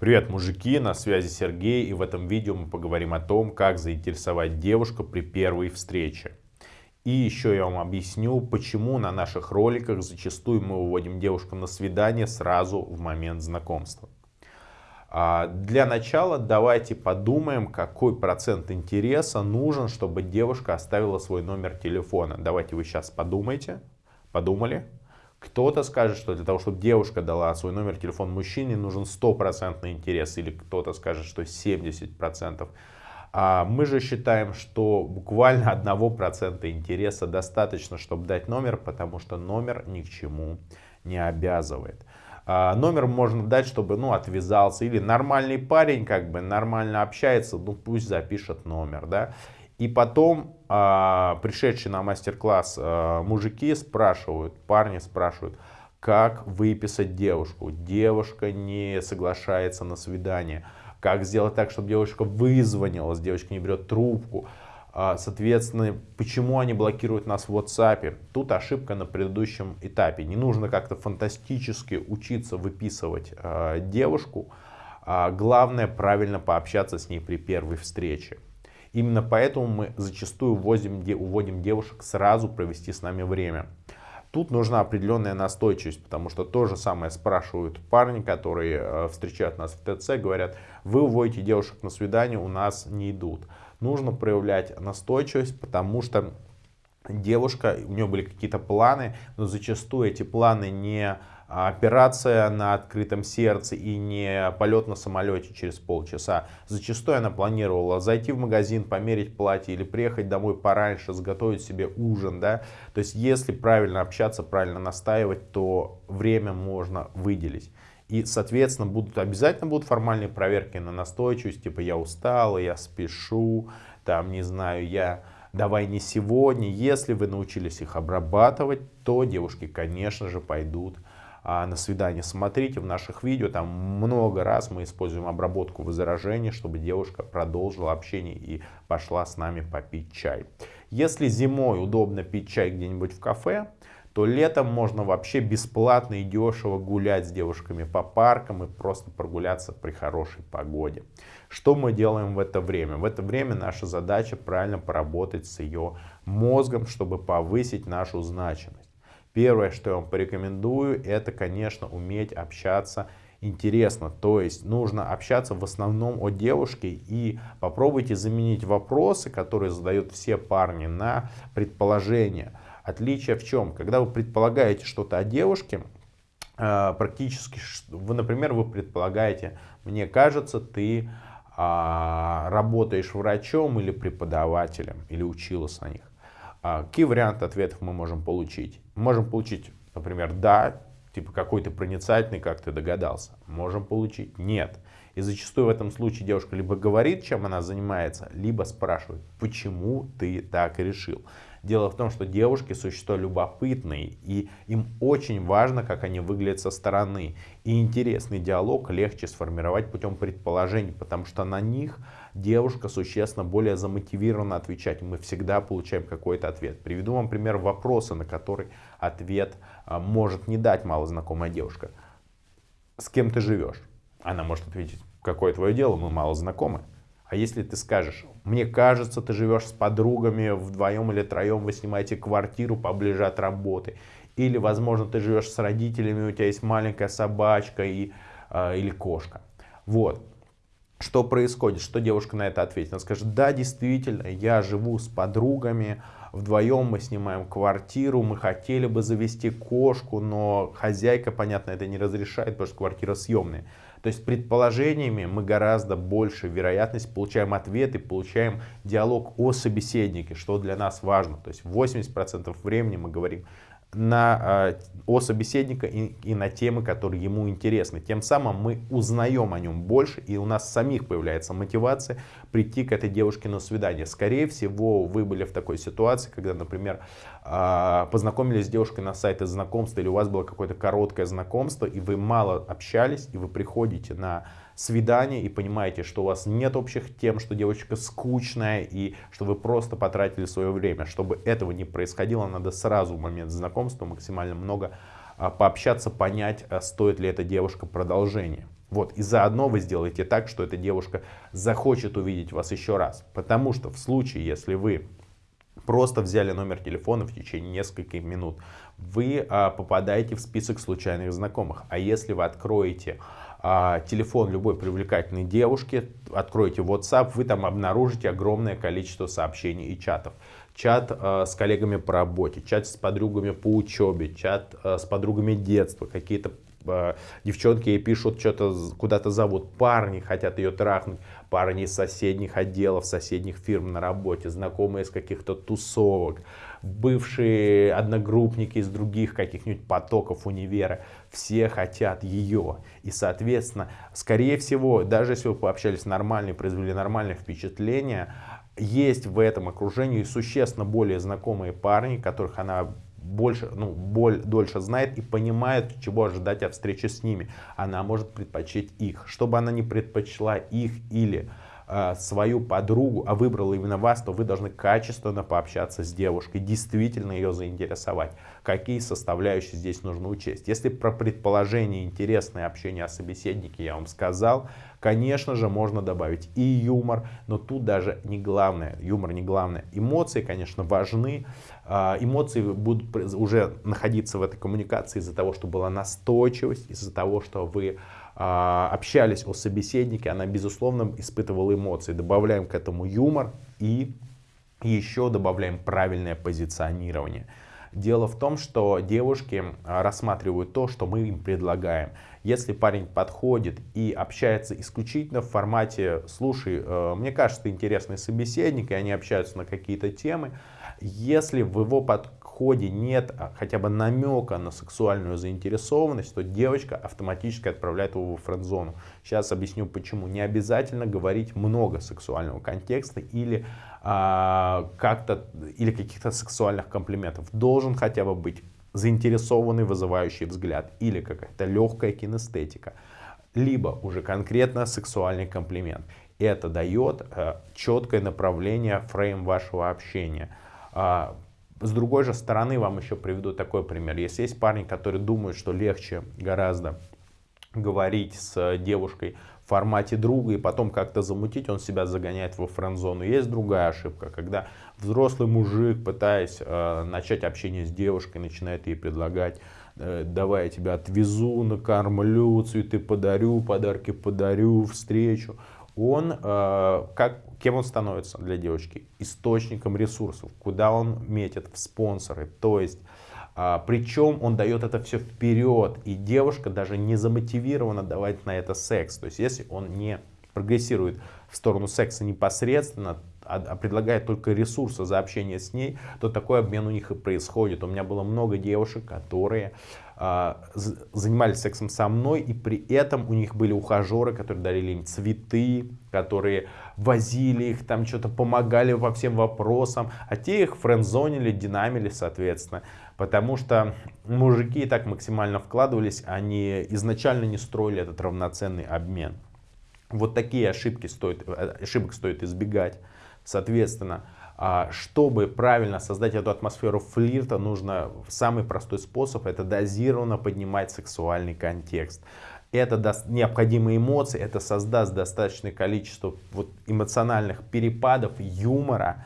Привет, мужики, на связи Сергей, и в этом видео мы поговорим о том, как заинтересовать девушку при первой встрече. И еще я вам объясню, почему на наших роликах зачастую мы выводим девушку на свидание сразу в момент знакомства. А, для начала давайте подумаем, какой процент интереса нужен, чтобы девушка оставила свой номер телефона. Давайте вы сейчас подумайте, подумали. Кто-то скажет, что для того, чтобы девушка дала свой номер телефона мужчине, нужен стопроцентный интерес. Или кто-то скажет, что 70%. А мы же считаем, что буквально 1% интереса достаточно, чтобы дать номер, потому что номер ни к чему не обязывает. А, номер можно дать, чтобы ну, отвязался. Или нормальный парень, как бы нормально общается, ну пусть запишет номер. Да? И потом а, пришедшие на мастер-класс а, мужики спрашивают, парни спрашивают, как выписать девушку. Девушка не соглашается на свидание. Как сделать так, чтобы девушка вызвонилась, девушка не берет трубку. А, соответственно, почему они блокируют нас в WhatsApp? Тут ошибка на предыдущем этапе. Не нужно как-то фантастически учиться выписывать э, девушку. А главное правильно пообщаться с ней при первой встрече. Именно поэтому мы зачастую увозим, уводим девушек сразу провести с нами время. Тут нужна определенная настойчивость, потому что то же самое спрашивают парни, которые э, встречают нас в ТЦ, говорят, вы уводите девушек на свидание, у нас не идут. Нужно проявлять настойчивость, потому что девушка, у нее были какие-то планы, но зачастую эти планы не операция на открытом сердце и не полет на самолете через полчаса. Зачастую она планировала зайти в магазин, померить платье или приехать домой пораньше, сготовить себе ужин. Да? То есть если правильно общаться, правильно настаивать, то время можно выделить. И, соответственно, будут, обязательно будут формальные проверки на настойчивость, типа я устал, я спешу, там, не знаю, я давай не сегодня. Если вы научились их обрабатывать, то девушки, конечно же, пойдут а, на свидание. Смотрите в наших видео, там много раз мы используем обработку возражений, чтобы девушка продолжила общение и пошла с нами попить чай. Если зимой удобно пить чай где-нибудь в кафе, то летом можно вообще бесплатно и дешево гулять с девушками по паркам и просто прогуляться при хорошей погоде. Что мы делаем в это время? В это время наша задача правильно поработать с ее мозгом, чтобы повысить нашу значимость. Первое, что я вам порекомендую, это, конечно, уметь общаться интересно. То есть нужно общаться в основном о девушке и попробуйте заменить вопросы, которые задают все парни, на предположения. Отличие в чем? Когда вы предполагаете что-то о девушке, э, практически, вы, например, вы предполагаете, мне кажется, ты а, работаешь врачом или преподавателем, или училась на них. А, какие варианты ответов мы можем получить? Можем получить, например, да, типа какой ты проницательный, как ты догадался. Можем получить нет. И зачастую в этом случае девушка либо говорит, чем она занимается, либо спрашивает, почему ты так решил. Дело в том, что девушки существа любопытные, и им очень важно, как они выглядят со стороны. И интересный диалог легче сформировать путем предположений, потому что на них девушка существенно более замотивирована отвечать. Мы всегда получаем какой-то ответ. Приведу вам пример вопроса, на который ответ а, может не дать малознакомая девушка. С кем ты живешь? Она может ответить, какое твое дело, мы мало знакомы. А если ты скажешь, мне кажется, ты живешь с подругами вдвоем или троем, вы снимаете квартиру поближе от работы. Или, возможно, ты живешь с родителями, у тебя есть маленькая собачка и, э, или кошка. Вот. Что происходит? Что девушка на это ответит? Она скажет, да, действительно, я живу с подругами, вдвоем мы снимаем квартиру, мы хотели бы завести кошку, но хозяйка, понятно, это не разрешает, потому что квартира съемная. То есть предположениями мы гораздо больше вероятность получаем ответы, получаем диалог о собеседнике, что для нас важно. То есть 80% времени мы говорим на, а, о собеседника и, и на темы, которые ему интересны. Тем самым мы узнаем о нем больше, и у нас самих появляется мотивация прийти к этой девушке на свидание. Скорее всего, вы были в такой ситуации, когда, например, а, познакомились с девушкой на сайте знакомства, или у вас было какое-то короткое знакомство, и вы мало общались, и вы приходите на свидание и понимаете, что у вас нет общих тем, что девочка скучная и что вы просто потратили свое время. Чтобы этого не происходило, надо сразу в момент знакомства максимально много а, пообщаться, понять, а, стоит ли эта девушка продолжения. Вот, и заодно вы сделаете так, что эта девушка захочет увидеть вас еще раз. Потому что в случае, если вы просто взяли номер телефона в течение нескольких минут, вы а, попадаете в список случайных знакомых. А если вы откроете а, телефон любой привлекательной девушки, откроете WhatsApp, вы там обнаружите огромное количество сообщений и чатов. Чат а, с коллегами по работе, чат с подругами по учебе, чат а, с подругами детства, какие-то Э, девчонки ей пишут, что-то куда-то зовут, парни хотят ее трахнуть, парни из соседних отделов, соседних фирм на работе, знакомые из каких-то тусовок, бывшие одногруппники из других каких-нибудь потоков универа, все хотят ее. И, соответственно, скорее всего, даже если вы пообщались нормально и произвели нормальное впечатление, есть в этом окружении существенно более знакомые парни, которых она больше, ну, боль, дольше знает и понимает, чего ожидать от встречи с ними. Она может предпочесть их. Чтобы она не предпочла их или свою подругу, а выбрала именно вас, то вы должны качественно пообщаться с девушкой, действительно ее заинтересовать. Какие составляющие здесь нужно учесть. Если про предположение, интересное общение о собеседнике я вам сказал, конечно же можно добавить и юмор, но тут даже не главное, юмор не главное. Эмоции, конечно, важны, а, эмоции будут уже находиться в этой коммуникации из-за того, что была настойчивость, из-за того, что вы а, общались о собеседнике, она, безусловно, испытывала эмоции. Добавляем к этому юмор и еще добавляем правильное позиционирование. Дело в том, что девушки а, рассматривают то, что мы им предлагаем. Если парень подходит и общается исключительно в формате «слушай, э, мне кажется, ты интересный собеседник», и они общаются на какие-то темы, если в его подходе нет а, хотя бы намека на сексуальную заинтересованность, то девочка автоматически отправляет его в френд-зону. Сейчас объясню почему. Не обязательно говорить много сексуального контекста или а, или каких-то сексуальных комплиментов. Должен хотя бы быть заинтересованный, вызывающий взгляд или какая-то легкая кинестетика либо уже конкретно сексуальный комплимент. Это дает э, четкое направление, фрейм вашего общения. А, с другой же стороны, вам еще приведу такой пример. Если есть парни, которые думают, что легче гораздо говорить с девушкой в формате друга и потом как-то замутить, он себя загоняет во френд-зону. Есть другая ошибка, когда взрослый мужик, пытаясь э, начать общение с девушкой, начинает ей предлагать э, давай я тебя отвезу, накормлю, цветы подарю, подарки подарю, встречу. Он, э, как Кем он становится для девочки? Источником ресурсов, куда он метит в спонсоры. То есть, а, причем он дает это все вперед, и девушка даже не замотивирована давать на это секс. То есть, если он не прогрессирует в сторону секса непосредственно, а, а предлагает только ресурсы за общение с ней, то такой обмен у них и происходит. У меня было много девушек, которые а, занимались сексом со мной, и при этом у них были ухажеры, которые дарили им цветы, которые возили их, там что-то помогали по всем вопросам, а те их френдзонили, динамили, соответственно. Потому что мужики так максимально вкладывались, они изначально не строили этот равноценный обмен. Вот такие ошибки стоит, э, ошибок стоит избегать. Соответственно, а, чтобы правильно создать эту атмосферу флирта, нужно самый простой способ, это дозированно поднимать сексуальный контекст. Это даст необходимые эмоции, это создаст достаточное количество вот эмоциональных перепадов, юмора,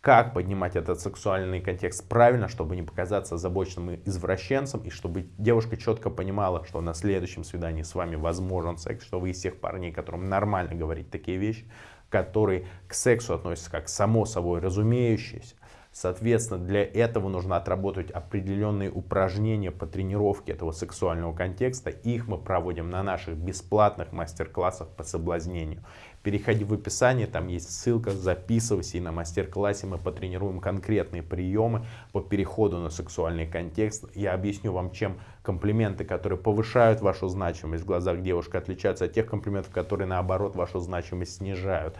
как поднимать этот сексуальный контекст правильно, чтобы не показаться озабоченным извращенцем, и чтобы девушка четко понимала, что на следующем свидании с вами возможен секс, что вы из тех парней, которым нормально говорить такие вещи, которые к сексу относятся как само собой разумеющееся. Соответственно, для этого нужно отработать определенные упражнения по тренировке этого сексуального контекста. Их мы проводим на наших бесплатных мастер-классах по соблазнению. Переходи в описание, там есть ссылка, записывайся, и на мастер-классе мы потренируем конкретные приемы по переходу на сексуальный контекст. Я объясню вам, чем комплименты, которые повышают вашу значимость в глазах девушки, отличаются от тех комплиментов, которые наоборот вашу значимость снижают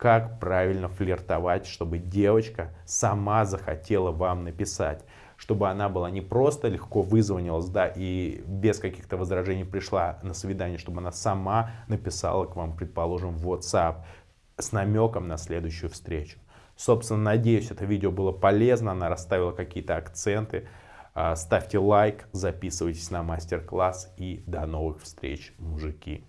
как правильно флиртовать, чтобы девочка сама захотела вам написать. Чтобы она была не просто легко вызвонилась, да, и без каких-то возражений пришла на свидание, чтобы она сама написала к вам, предположим, в WhatsApp с намеком на следующую встречу. Собственно, надеюсь, это видео было полезно, она расставила какие-то акценты. А, ставьте лайк, записывайтесь на мастер-класс и до новых встреч, мужики.